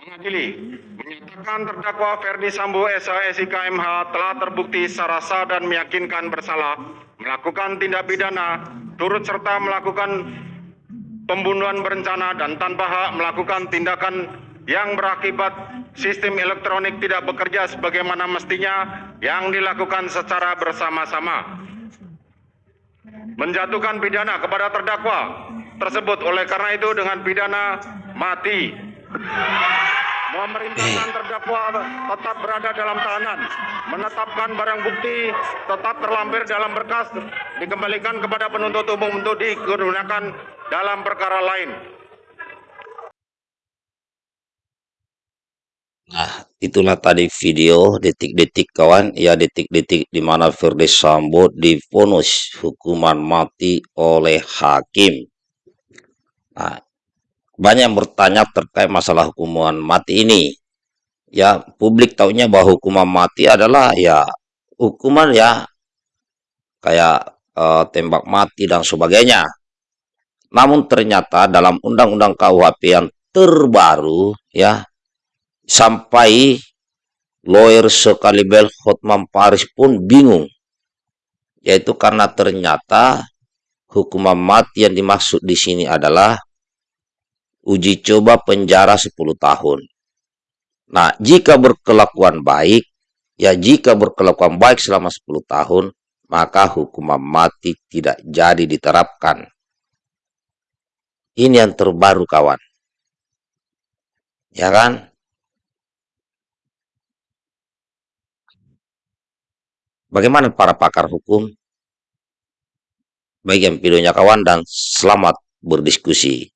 Mengadili, menyatakan terdakwa Ferdi Sambo SHSI KMH telah terbukti secara sah dan meyakinkan bersalah melakukan tindak pidana turut serta melakukan pembunuhan berencana dan tanpa hak melakukan tindakan yang berakibat sistem elektronik tidak bekerja sebagaimana mestinya yang dilakukan secara bersama-sama menjatuhkan pidana kepada terdakwa tersebut. Oleh karena itu dengan pidana mati memerintahkan terdakwa tetap berada dalam tahanan menetapkan barang bukti tetap terlampir dalam berkas dikembalikan kepada penuntut umum untuk digunakan dalam perkara lain Nah, itulah tadi video detik-detik kawan, ya detik-detik di mana Firly Sambo divonis hukuman mati oleh hakim. Nah, banyak yang bertanya terkait masalah hukuman mati ini. Ya, publik taunya bahwa hukuman mati adalah ya hukuman ya kayak eh, tembak mati dan sebagainya. Namun ternyata dalam undang-undang KUHP yang terbaru ya sampai lawyer sekaliber Hotman Paris pun bingung yaitu karena ternyata hukuman mati yang dimaksud di sini adalah uji coba penjara 10 tahun. Nah, jika berkelakuan baik, ya jika berkelakuan baik selama 10 tahun, maka hukuman mati tidak jadi diterapkan. Ini yang terbaru kawan. Ya kan? Bagaimana para pakar hukum? Baik yang videonya kawan dan selamat berdiskusi.